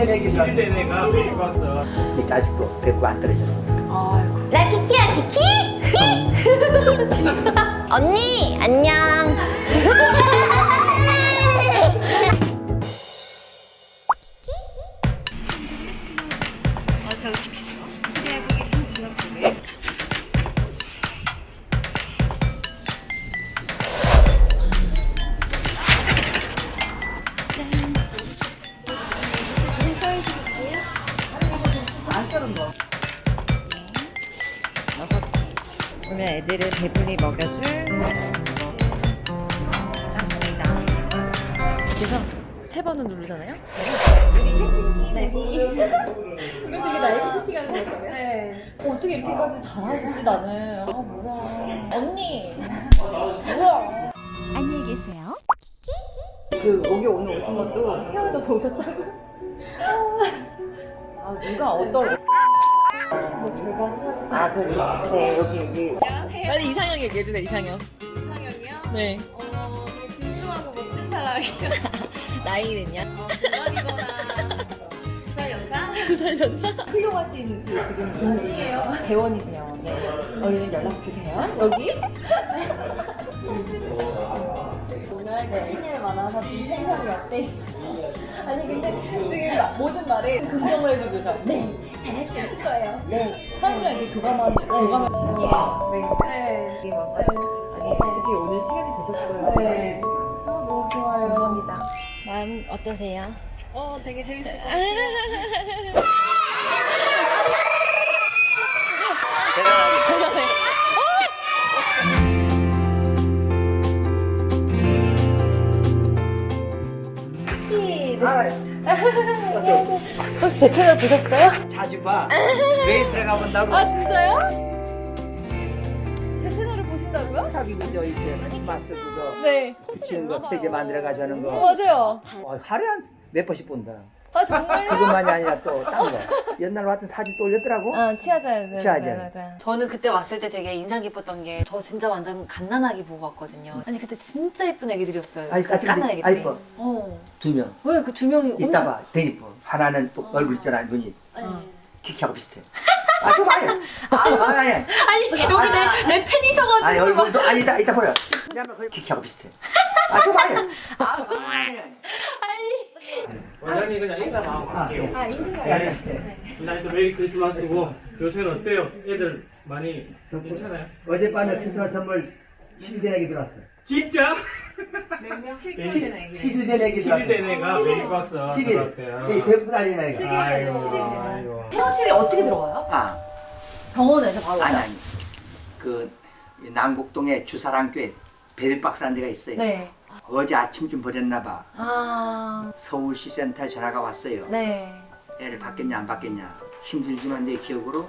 7일된 애기 들어. 7일된 애가 베이박스. 이렇게 아직도 배꼽 안 떨어졌습니까? 아이고. 나 키키야 키키? 언니 안녕 그러면 애들을 배불리 먹여줄 맞습니다. 그래서 세 번은 누르잖아요. 네. 이거 되게 라이브 세팅하는 거잖아요. 네. 어떻게 이렇게까지 잘하시지 나는. 아 뭐야. 언니. 뭐야. 안녕히 계세요 그 여기 오늘 오신 것도 헤어져서 오셨다고. 아 누가 어떤 아, 그, 네, 여기, 여기. 빨리 이상형 얘기해주세요, 이상형. 이상형이요? 네. 어, 되게 진중하고 멋진 사람이요. 나이는요? 어, 대박이거나 부산 연상? 살렸나? 훌륭하신 그 지금 분이에요. 재원이세요. 네. 얼른 연락주세요. 여기? 오늘 네. 팬을 만나서 텐션이 어때? 아니, 근데 지금 모든 말에 긍정을 해주셔서. 네. 잘할 수 있을 거예요. 네. 사람이랑 이렇게 교감하는, 교감을 신기해요. 네. 네. 이게 막, 아니, 특히 오늘 시간이 되셨어요. 네. 아, 너무 좋아요. 감사합니다. 마음 어떠세요? 어, 되게 재밌을 것 같아요. 혹시 제 채널 보셨어요? 자주 봐. 매일 들어가 본다고. 아 진짜요? 제 채널을 보신다고요? 자기 그저 이제 크리스마스 그거 네. 붙이는 거 세개 만들어 가지고 하는 거. 맞아요. 어, 하루에 한 몇 번씩 본다. 아 정말요? 그것만이 아니라 또 딴 거. 옛날 같은 사진 또 올렸더라고. 아 치아자요. 네, 치아자요. 맞아요, 맞아요. 저는 그때 왔을 때 되게 인상 깊었던 게 저 진짜 완전 갓난아기 보고 왔거든요. 아니 그때 진짜 예쁜 애기들이었어요. 아이, 그 까만 아, 애기들이. 이뻐. 어. 두 명. 왜 그 두 명이 이따 엄청 봐. 되게 이뻐. 하나는 또 얼굴 있잖아. 눈이. 네. 키키하고 비슷해. 아, 좀 아니야. 아니, 아니. 아니 여기 내, 내 팬이셔가지고 아니, 막 얼굴도 아니다. 이따 보여. 왜냐면 거의 키키하고 비슷해. 아, 좀 아니야. 아니, 아니. 원장님 그냥 인사만 하고 갈게요. 아 인증 네. 나이도 메리 크리스마스고 요새는 어때요? 애들 많이 괜찮아요? 어젯밤에 크리스마스 선물 7대 내기 들어왔어. 진짜? 몇명 네. 7대 내기 들어왔어. 7일된 애가 베이박스 7일. 들어왔대요. 이 배고 다니는 애가. 아이고, 칠일이네. 아이고. 태원실이 어떻게 들어와요? 아, 병원에서 바로 아니? 아니. 그, 남곡동에 주사랑교에 베일박스라는 데가 있어요. 네. 어제 아침쯤 버렸나 봐. 아, 서울시 센터에 전화가 왔어요. 네. 애를 받겠냐 안 받겠냐. 힘들지만 내 기억으로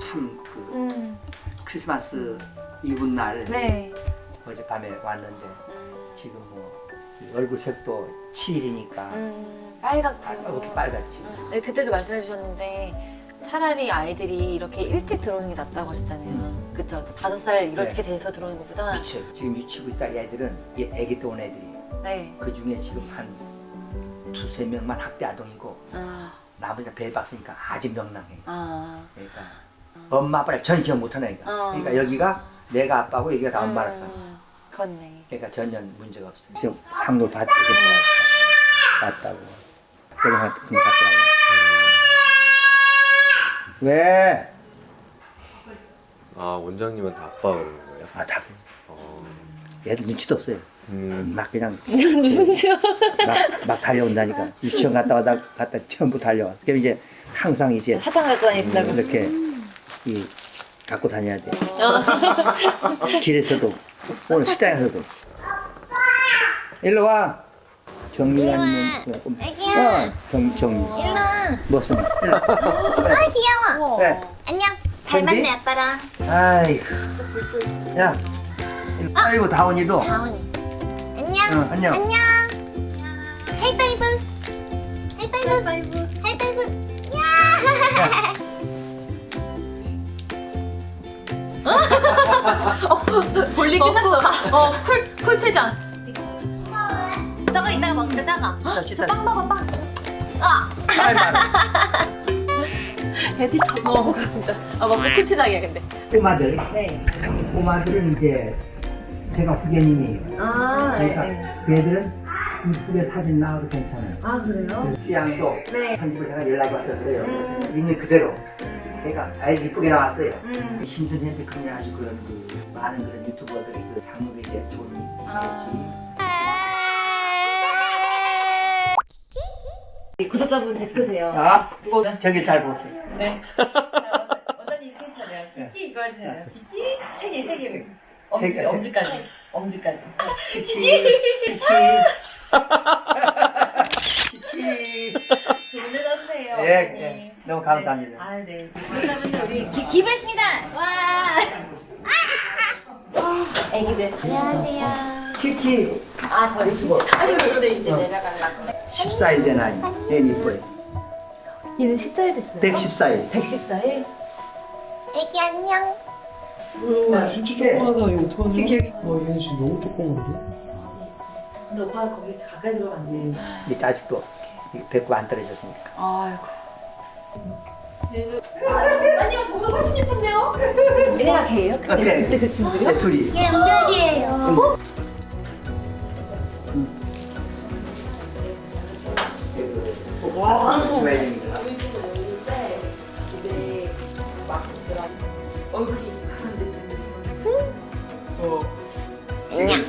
참그 음, 크리스마스 이브 날 네. 어젯밤에 왔는데 음, 지금 뭐 얼굴 색도 7일이니까 음, 빨갛고. 이렇게 빨갛지. 네, 그때도 말씀해 주셨는데 차라리 아이들이 이렇게 일찍 들어오는 게 낫다고 하셨잖아요. 그쵸? 다섯 살 이렇게 돼서 들어오는 것보다. 미쳐. 지금 유치고 있다 이 애들은 이 애기 때 온 애들이에요. 네. 그 중에 지금 한 두세 명만 학대 아동이고 아, 나머지가 벨박스니까 아주 명랑해. 아. 그러니까 엄마 아빠를 전 기억 못하는 애가. 어. 그러니까 여기가 내가 아빠고 여기가 나 엄마라서. 음, 그렇네. 그러니까 전혀 문제가 없어. 지금 상도 받 왔다고. 그동안 돈 받더라고. 왜? 아 원장님한테 아빠 그러는 거예요? 아, 다. 어, 애들 눈치도 없어요. 음, 막 그냥 무슨 지 막, 막 달려온다니까. 유치원 갔다 와다 갔다 전부 달려와. 그럼 이제 항상 이제 사탕 갖고 다니신다고? 이렇게 이 갖고 다녀야 돼. 길에서도 오늘 식당에서도. 일로 와. 정리하는 거. 애기야. 어, 정 정리. 일로 와 무슨? 일로. 아 귀여워 왜? 안녕? 닮았네 아빠랑 아이고. 야. 아이고 다원이도. 다원이 안녕 응, 안녕. 안녕 하이파이브 하이파이브 하이파이브 야 볼리 끝났어. 어, 쿨, 쿨퇴장. 저거 이따가 먹자, 작아. 자, 저빵 먹어, 빵. 아! 애들 다 먹어 진짜. 아막 코트장이야 근데. 꼬마들. 네. 꼬마들은 이제 제가 후견인이에요. 아 그러니까 그 애들은 이쁘게 사진 나와도 괜찮아요. 아 그래요? 그 취향도 네. 편집을 제가 연락이 왔었어요. 음. 있는 그대로. 그러니까 아주 이쁘게 나왔어요. 음. 힘든 핸드크림을 아주 그런 그 많은 그런 유튜버들이 그 장르에 이제 좋은 아. 구독자분 댓글 세요. 아, 저기 잘 보세요. 네. 원장님 펜션이요. 네. 키키 이거 해주세요. 키키 캔이 세 개. 세 엄지, 개. 엄지까지. 엄지까지. 키키, 키키, 키키. 보내주세요. 예, 예. 너무 감사합니다. 아, 네. 구독자분들 우리 기, 기부했습니다. 와. 애기들. 안녕하세요. 키키 아, 저리. 아니, 근데 이제 내려가려고. 14일 된 아이. 얘 이뻐요. 얘는 14일 됐어요. 114일. 114일? 애기 안녕. 어, 진짜 조그마하다. 이거 어떡하냐? 키키. 어, 얘 진짜 너무 조그만데? 근데 오빠가 거기 가까이 안 돼. 밑에 아직도 배꼽 안 떨어졌으니까. 아이고. 아니요, 저보다 훨씬 예쁜데요? 얘네가 걔예요? 그때, 오케이. 그때 그 친구들이요? 네, 둘이. 얘 은별이에요. 와, 주말입니다. 얼굴이 지금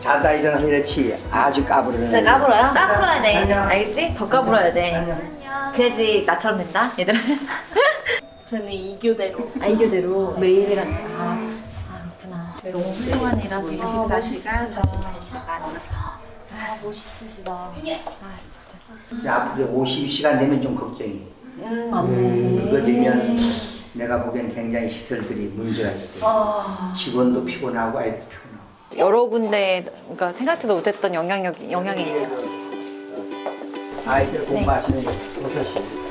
자다 일어나서 이렇지 아주 까부르는. 진짜 까불어요? 까불어야 돼. 안녕. 알겠지? 더 까불어야 돼. 안녕. 그래야지 나처럼 된다, 얘들아. 저는 이교대로 아, 이교대로 매일이랑 아, 아, 그렇구나. 너무 훌륭한 일하세요. 24시간 48시간. 아, 멋있으시다. 아, 진짜. 앞으로 50시간 되면 좀 걱정이. 음, 맞네. 그거 되면 내가 보기엔 굉장히 시설들이 문제가 있어요. 아. 직원도 피곤하고 아이도 피곤하고. 여러 군데, 그러니까 생각지도 못했던 영향력이, 영향이 있네요. 아이들 공부하시는 버섯이.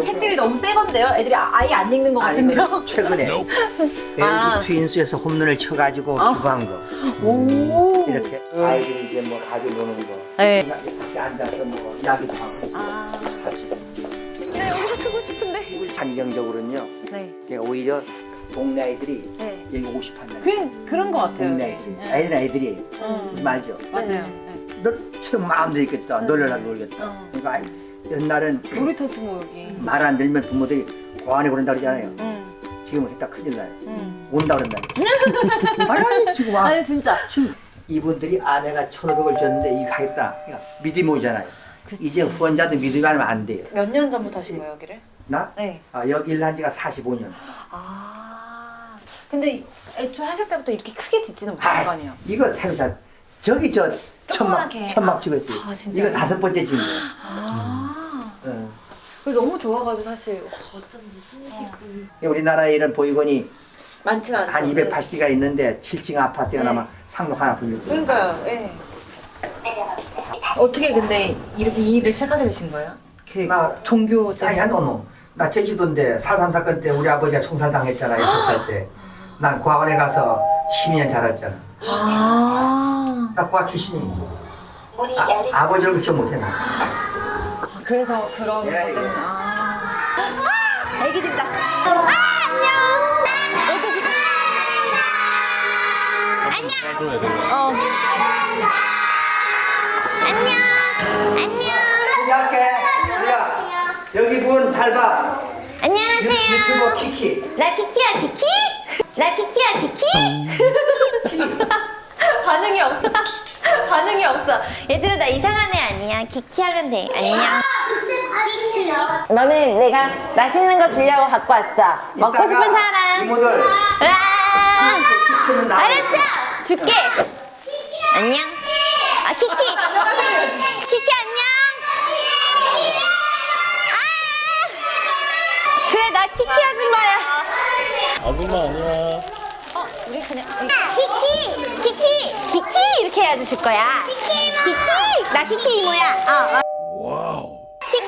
책들이 너무 새 건데요? 애들이 아- 아예 안 읽는 것 같은데요? 최근에 아. LG 트윈스에서 홈런을 쳐가지고 아. 기부한 거. 오. 이렇게 아이들이 이제 뭐 가지고 노는 거. 네. 밖에 앉아서 뭐 이야기도 하고 아. 같이. 네, 여기서 크고 싶은데. 환경적으로는요. 네. 오히려 동네 아이들이 네. 여기 오고 싶어한다. 그, 그런 것 같아요. 동네 네. 아이들. 네. 아이들은 아이들이 음. 말죠. 맞아요. 너 지금 마음대로 있겠다. 놀려라 놀겠다. 어. 그러니까 아이, 옛날엔 네. 놀이터지 뭐 여기. 말 안 들으면 부모들이 고안해 그런다 그러잖아요. 응. 지금은 했다 큰일 나요. 응. 온다 그런다. 아니 지금 와. 아니 진짜. 지금 이분들이 아내가 천오백을 줬는데 이거 하겠다. 그러니까 믿음이 오잖아요. 이제 후원자도 믿음이 하면 안 돼요. 몇 년 전부터 하신 거예요 여기를? 나? 네. 아, 여기 일한 지가 45년. 아. 근데 애초에 하실 때부터 이렇게 크게 짓지는 못하실 거 아니에요? 이거 새로 사. 저기 저 천막. 천막 찍었어요. 아, 진짜요? 이거 다섯 번째 찍은 거예요. 아. 너무 좋아가지고 사실 어쩐지 신이시고 우리나라에 이런 보육원이 많지가 않죠. 한 280개가 있는데 7층 아파트가 네. 아마 상록 하나 불리고. 그러니까요. 예. 어떻게 근데 이렇게 이 일을 시작하게 되신 거예요? 그 나- 종교 아니 때문에. 한 어머. 나 제주도인데 4.3 사건 때 우리 아버지가 총살당했잖아. 6살 때. 난 고아원에 가서 12년 자랐잖아. 아. 나 고아 출신이. 아, 아버지를 그렇게 못했나. 아, 그래서 그런 것 예, 때문에. 예. 아. 애기들이다. 어. 안녕. 안녕. 소개할게. 우리야 여기 분 잘 봐. 유- 안녕하세요. 유튜버 키키. 나 키키야 키키? 나 키키야 키키? 반응이 없어. 반응이 없어. 얘들아 나 이상한 애 아니야. 키키 하면 돼. 안녕. 너는 내가 맛있는 거 주려고 갖고 왔어. 먹고 싶은 사람. 이모들 와. 키키는 나. 알았어. 줄게. 안녕. 아 키키. 키키 안녕. 아. 그래 나 키키 아줌마야. 아줌마 아니야. 우리 그냥 키키, 키키, 키키 이렇게 해야지 줄 거야. 키키 이모. 키키, 나 키키 이모야. 어, 어.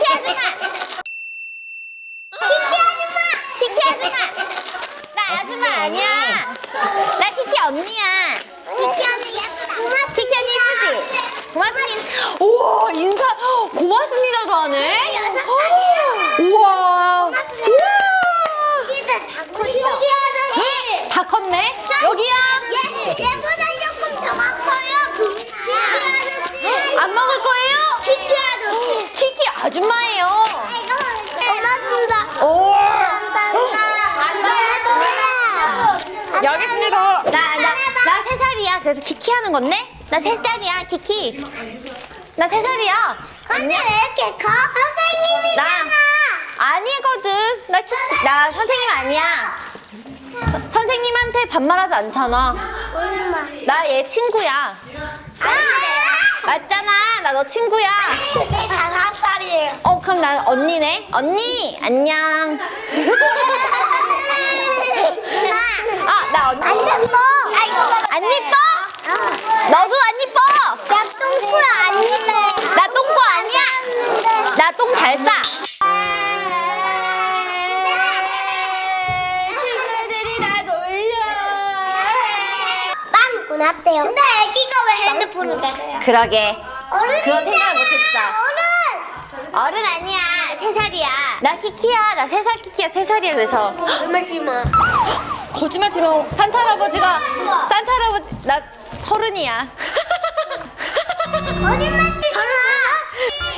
키키 아줌마. 키키 아줌마. 키키 아줌마. 나 아줌마 아니야. 언니야. 키키 언니 예쁘다. 키키 언니 예쁘지? 고맙습니다. 우와 인사 고맙습니다도 하네. 여섯 우와. 우와. 애기들 다 컸어. 신기하더니. 다 컸네. 여기야. 얘보다 조금 더 커요. 신기하더니. 안 먹을 거예요? 신기하더니. 키키 아줌마예요. 고맙습니다. 오. 감사합니다. 여기 있습니다. 나, 나, 나 세 살이야. 그래서 키키 하는 건데? 나 세 살이야, 키키. 나 세 살이야. 근데 왜 이렇게 커? 선생님이잖아. 아니거든. 나 키키, 나 선생님 아니야. 서- 선생님한테 반말하지 않잖아. 나 얘 친구야. 아! 맞잖아. 나 너 친구야. 이게 다섯 살이에요. 어, 그럼 난 언니네. 언니, 안녕. 아, 나 언니. 안 예뻐. 아이고. 안 예뻐? 어. 너도 안 예뻐? 야, 똥꾸라 아닌데. 나 똥꼬 아니야? 나 똥 잘 싸. 친구들이 나 놀려. 빵 끝났대요. 근데 애기가 왜 핸드폰을 가져요? 그러게. 어른 그건 생각을 못했어. 어른. 어른 아니야. 세 살이야. 나 키키야. 나 세 살 키키야. 세 살이야. 그래서. 얼마 심어? 거짓말 치면 산타 할아버지가 산타 할아버지 나 서른이야. 거짓말 치지 마.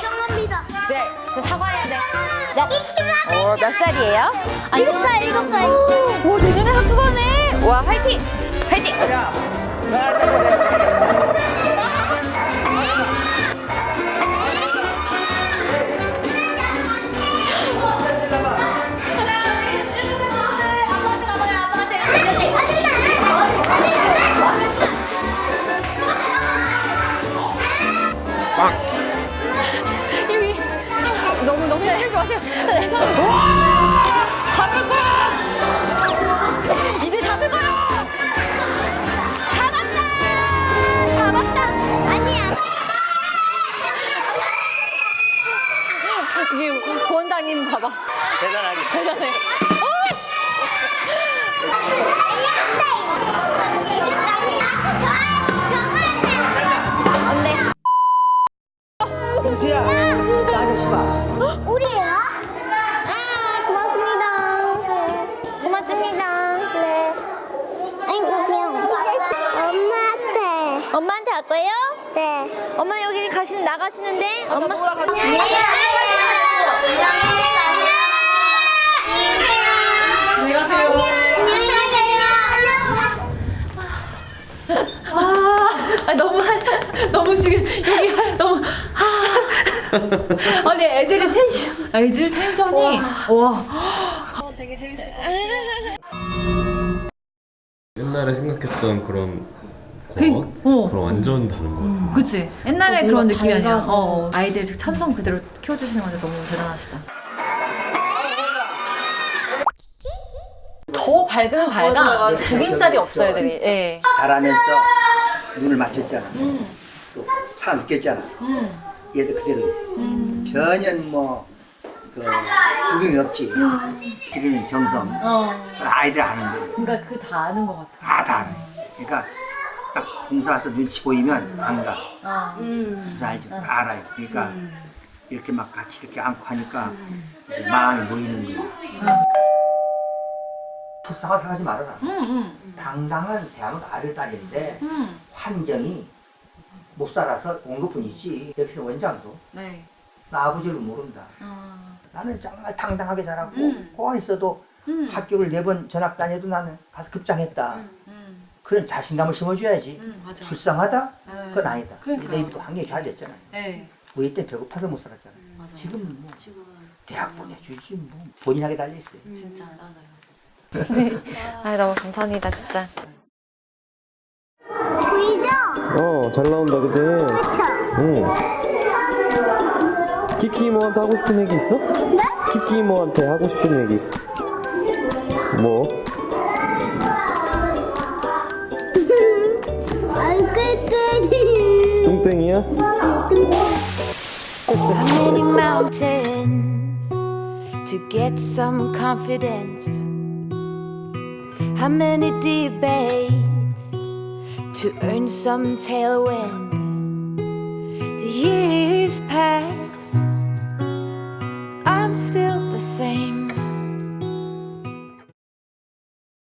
죄송합니다. 그래, 그 사과해야 돼. 나, 어, 몇 살이에요? 아, 일곱 살, 일곱 살. 오, 내년에 학교 가네. 와, 화이팅! 화이팅! 야, 너 앉아서 이 이게 구원장님 봐봐. 대단하게. 대단해. 안돼. 민수야, 나 아저씨 봐. 우리예요? 아 고맙습니다. 고맙습니다. 네. 아이고 귀여워. 엄마한테. 엄마한테 갈 거예요? 네. 엄마 여기 가시는 나가시는데 엄마. 아 너무 한- 너무 지금 여기 너무 아 아니 애들의 텐션. 애들 텐션이. 와. 옛날에 생각했던 그런 그-? 어. 그런 완전 다른 것 같은데. 그치. 옛날에 그런 느낌이 아니야. 어, 어. 아이들 천성 그대로 키워주시는 건데 너무 대단하시다. 더 밝으면 밝아. 죽임살이 없어 애들이. 예. 잘하면서 눈을 맞췄잖아. 또 사람 느꼈잖아. 얘들 그대로 전혀 뭐 그 구경이 없지. 기르는 정성. 아이들 아는 거. 그러니까 그 다 아는 것 같아 다다 알아. 그러니까 딱 공사 와서 눈치 보이면 안 가. 어. 공사 알죠. 다 알아요. 그러니까 이렇게 막 같이 이렇게 안고 하니까 이제 마음이 모이는 거예요. 불쌍하게 생각하지 말아라. 당당한 대한민국 아들 딸인데 환경이 못 살아서 온 것뿐이지 여기서 원장도 네. 나 아버지를 모른다. 어. 나는 정말 당당하게 자라고 음. 공안 있어도 음. 학교를 네 번 전학 다녀도 나는 가서 급장했다. 음. 그런 자신감을 심어줘야지. 음. 불쌍하다? 네. 그건 아니다. 그러니까. 내 입도 환경이 좋아졌잖아. 네. 우리 때 배고파서 못 살았잖아. 맞아, 지금은. 뭐 지금은 대학 보내주지 뭐 본인하게 달려있어요. 진짜 맞아요. 아 너무 감사합니다 진짜. 보이죠? 어, 잘 나온다, 그지? 그쵸? 응. 키키 이모한테 하고 싶은 얘기 있어? 네? 키키 이모한테 하고 싶은 얘기. 뭐? 얼굴끈이. 뚱땡이야? How many mountains to get some confidence? How many debates to earn some tailwind. The years pass, I'm still the same.